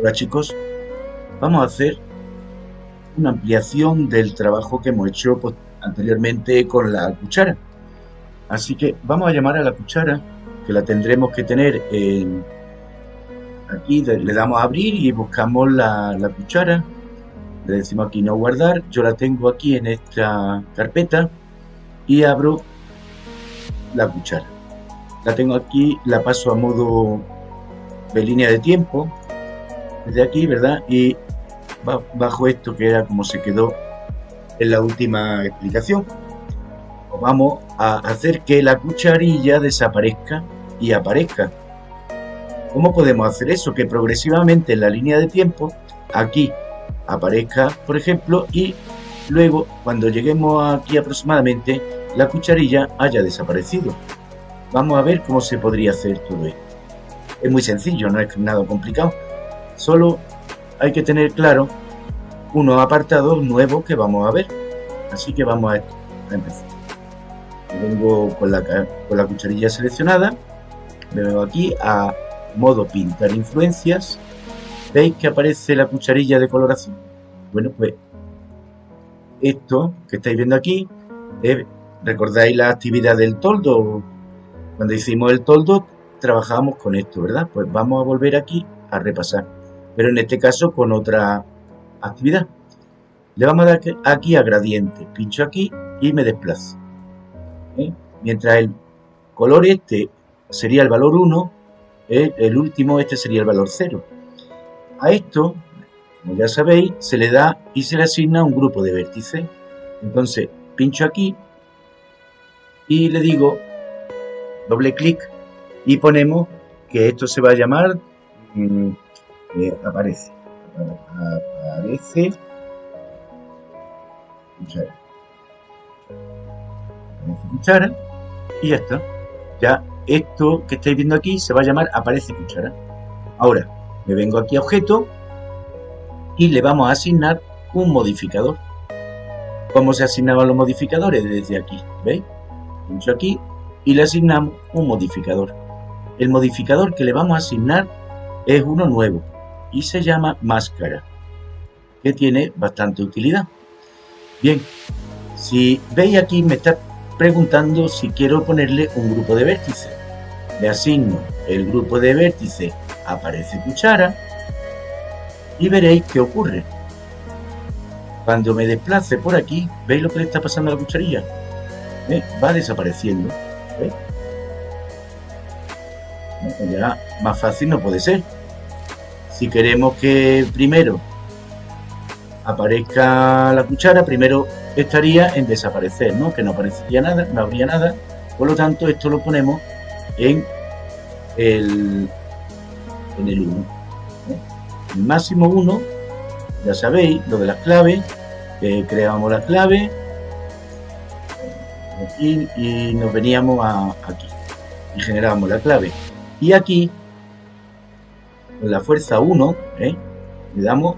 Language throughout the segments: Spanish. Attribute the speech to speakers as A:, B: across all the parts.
A: Hola chicos, vamos a hacer una ampliación del trabajo que hemos hecho pues, anteriormente con la cuchara. Así que vamos a llamar a la cuchara, que la tendremos que tener en... Aquí le damos a abrir y buscamos la, la cuchara. Le decimos aquí no guardar. Yo la tengo aquí en esta carpeta y abro la cuchara. La tengo aquí, la paso a modo de línea de tiempo desde aquí, ¿verdad? Y bajo esto que era como se quedó en la última explicación. Vamos a hacer que la cucharilla desaparezca y aparezca. ¿Cómo podemos hacer eso? Que progresivamente en la línea de tiempo, aquí aparezca, por ejemplo, y luego cuando lleguemos aquí aproximadamente, la cucharilla haya desaparecido. Vamos a ver cómo se podría hacer todo esto. Es muy sencillo, no es nada complicado. Solo hay que tener claro unos apartados nuevos que vamos a ver. Así que vamos a, empezar. Vengo con la, cucharilla seleccionada. Me vengo aquí a modo pintar influencias. ¿Veis que aparece la cucharilla de coloración? Bueno, pues esto que estáis viendo aquí, ¿recordáis la actividad del toldo? Cuando hicimos el toldo trabajábamos con esto, ¿verdad? Pues vamos a volver aquí a repasar, pero en este caso con otra actividad. Le vamos a dar aquí a gradiente, pincho aquí y me desplazo. ¿eh? Mientras el color este sería el valor 1, ¿eh? el último este sería el valor 0. A esto, como ya sabéis, se le da y se le asigna un grupo de vértices. Entonces, pincho aquí y le digo doble clic y ponemos que esto se va a llamar mm, aparece. Aparece. Cuchara aparece cuchara. Y ya está ya esto que estáis viendo aquí se va a llamar aparece cuchara. Ahora me vengo aquí a objeto y le vamos a asignar un modificador. ¿Cómo se asignaban los modificadores? Desde aquí, ¿veis? Pincho aquí y le asignamos un modificador. El modificador que le vamos a asignar es uno nuevo y se llama máscara, que tiene bastante utilidad. Bien, si veis aquí me está preguntando si quiero ponerle un grupo de vértices. Le asigno el grupo de vértices, aparece cuchara y veréis qué ocurre. Cuando me desplace por aquí, ¿veis lo que le está pasando a la cucharilla? Va desapareciendo. Ya más fácil no puede ser. Si queremos que primero aparezca la cuchara, primero estaría en desaparecer, ¿no? Que no aparecería nada, no habría nada. Por lo tanto, esto lo ponemos en el, en el 1. El máximo 1, ya sabéis, lo de las claves, creamos la clave y, y nos veníamos aquí y generábamos la clave. Y aquí, la fuerza 1, ¿eh? le damos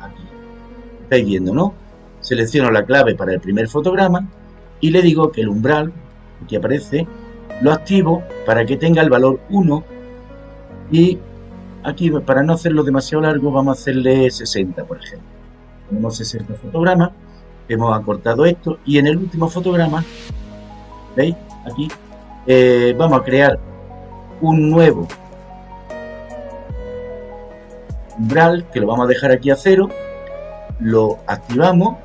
A: aquí. Estáis viendo, ¿no? Selecciono la clave para el primer fotograma y le digo que el umbral, que aparece, lo activo para que tenga el valor 1 y aquí para no hacerlo demasiado largo vamos a hacerle 60 por ejemplo tenemos 60 fotogramas hemos acortado esto y en el último fotograma veis aquí eh, vamos a crear un nuevo umbral que lo vamos a dejar aquí a cero lo activamos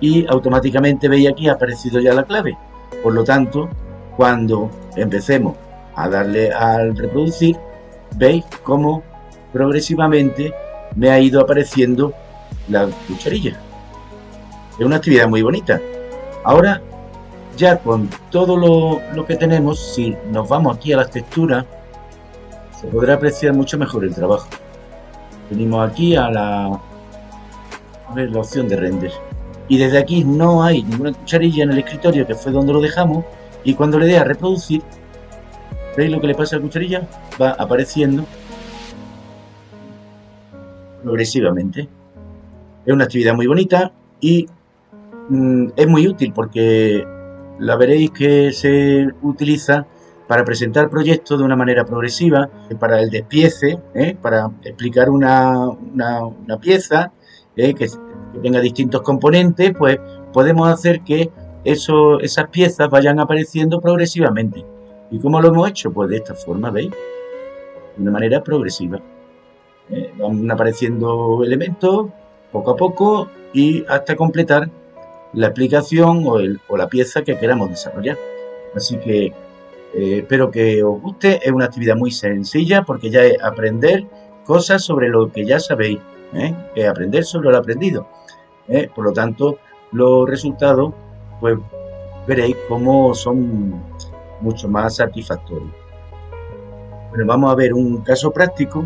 A: y automáticamente veis aquí ha aparecido ya la clave. Por lo tanto cuando empecemos a darle al reproducir veis cómo progresivamente me ha ido apareciendo la cucharilla. Es una actividad muy bonita. Ahora ya con todo lo, que tenemos, si nos vamos aquí a las texturas, se podrá apreciar mucho mejor el trabajo. Venimos aquí a la, opción de render. Y desde aquí no hay ninguna cucharilla en el escritorio, que fue donde lo dejamos. Y cuando le dé a reproducir, ¿veis lo que le pasa a la cucharilla? Va apareciendo progresivamente. Es una actividad muy bonita y mm, es muy útil porque la veréis que se utiliza para presentar proyectos de una manera progresiva, para el despiece, ¿eh? para explicar una, pieza ¿eh? que, tenga distintos componentes, pues podemos hacer que esas piezas vayan apareciendo progresivamente. ¿Y cómo lo hemos hecho? Pues de esta forma, ¿veis? De una manera progresiva. ¿eh? van apareciendo elementos poco a poco y hasta completar la el, o la pieza que queramos desarrollar. Así que eh, espero que os guste. Es una actividad muy sencilla porque ya es aprender cosas sobre lo que ya sabéis. ¿eh? Es aprender sobre lo aprendido. ¿eh? Por lo tanto, los resultados, pues veréis cómo son mucho más satisfactorios. Bueno, vamos a ver un caso práctico.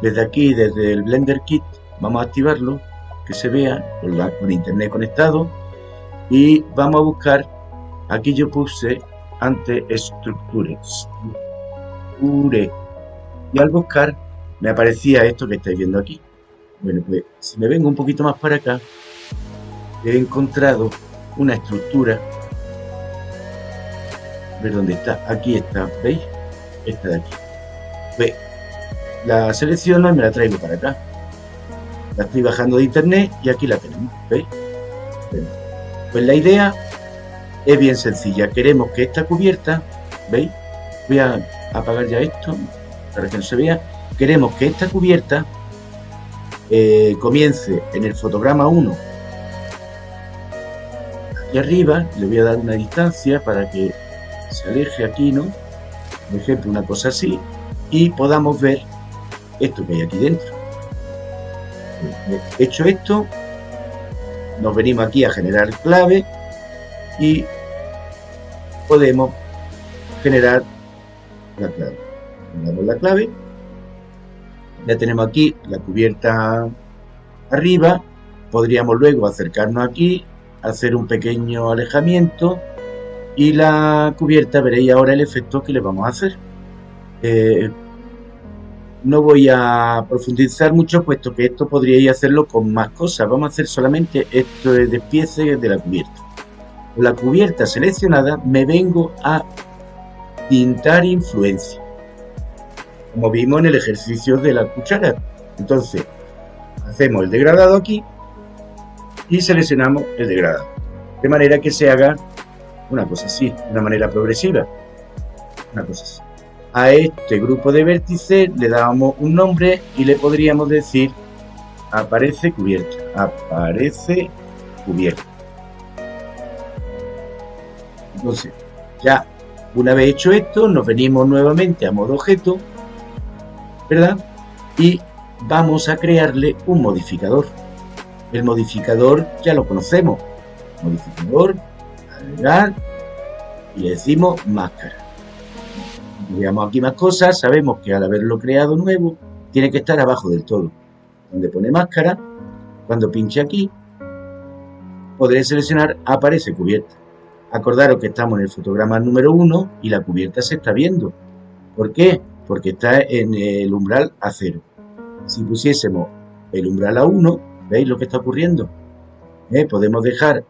A: Desde aquí, desde el Blender Kit, vamos a activarlo, que se vea con, con internet conectado. Y vamos a buscar, aquí yo puse ante estructuras. Y al buscar me aparecía esto que estáis viendo aquí. Bueno, pues si me vengo un poquito más para acá, he encontrado una estructura. A ver dónde está. Aquí está, ¿veis? Esta de aquí. Pues la selecciono y me la traigo para acá. La estoy bajando de internet y aquí la tenemos, ¿veis? pues la idea es bien sencilla. Queremos que esta cubierta, ¿veis? Voy a apagar ya esto para que no se vea. Queremos que esta cubierta eh, comience en el fotograma 1 aquí arriba. Le voy a dar una distancia para que se aleje aquí, ¿no? Por ejemplo, una cosa así. Y podamos ver esto que hay aquí dentro. Hecho esto, nos venimos aquí a generar clave y podemos generar la clave. Damos la clave. Ya tenemos aquí la cubierta arriba. Podríamos luego acercarnos aquí, hacer un pequeño alejamiento y la cubierta veréis ahora el efecto que le vamos a hacer. Eh, no voy a profundizar mucho puesto que esto podríais hacerlo con más cosas. Vamos a hacer solamente esto de despiece de la cubierta la cubierta seleccionada me vengo a pintar influencia. Como vimos en el ejercicio de la cuchara. Entonces hacemos el degradado aquí y seleccionamos el degradado. De manera que se haga una cosa así, de una manera progresiva. Una cosa así. A este grupo de vértices le damos un nombre y le podríamos decir aparece cubierta. Aparece cubierta entonces, ya una vez hecho esto, nos venimos nuevamente a modo objeto, ¿verdad? Y vamos a crearle un modificador. El modificador ya lo conocemos. Modificador, agregar, y decimos máscara. Veamos aquí más cosas, sabemos que al haberlo creado nuevo, tiene que estar abajo del todo. Donde pone máscara, cuando pinche aquí, podré seleccionar aparece cubierta. Acordaros que estamos en el fotograma número 1 y la cubierta se está viendo. ¿Por qué? Porque está en el umbral a 0. Si pusiésemos el umbral a 1, ¿veis lo que está ocurriendo? ¿Eh? Podemos dejar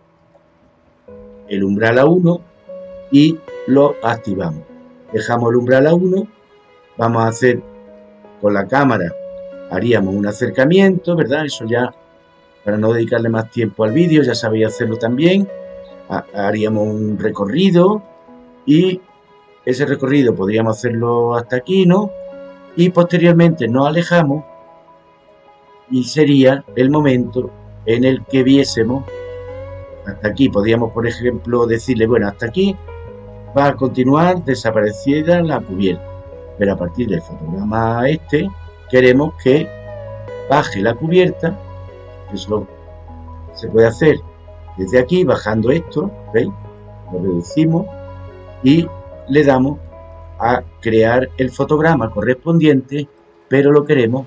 A: el umbral a 1 y lo activamos. Dejamos el umbral a 1, vamos a hacer con la cámara, haríamos un acercamiento, ¿verdad? Eso ya, para no dedicarle más tiempo al vídeo, ya sabéis hacerlo también haríamos un recorrido y ese recorrido podríamos hacerlo hasta aquí, ¿no? Y posteriormente nos alejamos y sería el momento en el que viésemos hasta aquí. Podríamos, por ejemplo, decirle, bueno, hasta aquí va a continuar desaparecida la cubierta. Pero a partir del fotograma este, queremos que baje la cubierta. Eso se puede hacer desde aquí, bajando esto, ¿veis? Lo reducimos y le damos a crear el fotograma correspondiente, pero lo queremos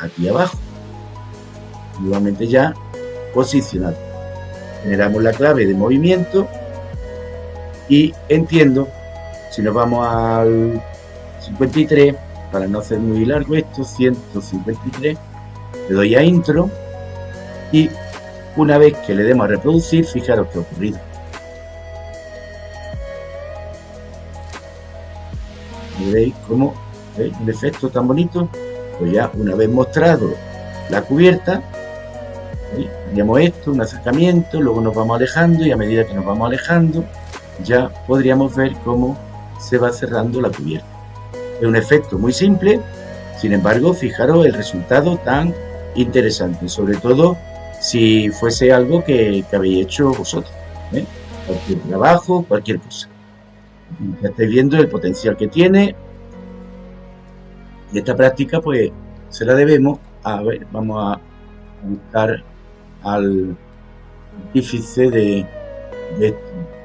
A: aquí abajo. Nuevamente ya posicionado. Generamos la clave de movimiento y entiendo, si nos vamos al 53, para no hacer muy largo esto, 153, le doy a intro y una vez que le demos a reproducir, fijaros que ha ocurrido. veis cómo ¿veis? un efecto tan bonito. Pues ya una vez mostrado la cubierta, haríamos esto, un acercamiento, luego nos vamos alejando y a medida que nos vamos alejando ya podríamos ver cómo se va cerrando la cubierta. Es un efecto muy simple, sin embargo, fijaros el resultado tan interesante, sobre todo si fuese algo que, habéis hecho vosotros. ¿eh? Cualquier trabajo, cualquier cosa. Ya estáis viendo el potencial que tiene. Y esta práctica, pues, se la debemos a ver, vamos a buscar al artífice de, esto,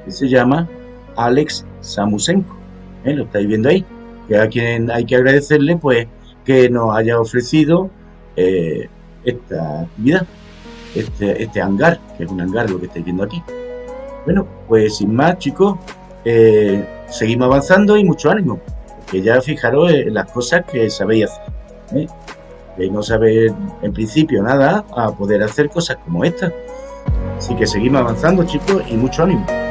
A: que se llama Alex Samusenko. ¿eh? Lo estáis viendo ahí. Que a quien hay que agradecerle, pues, que nos haya ofrecido eh, esta actividad, este, este hangar, que es un hangar lo que estáis viendo aquí. Bueno, pues sin más, chicos, eh, seguimos avanzando y mucho ánimo, que ya fijaros en las cosas que sabéis hacer. ¿eh? no sabéis en principio nada a poder hacer cosas como esta. Así que seguimos avanzando, chicos, y mucho ánimo.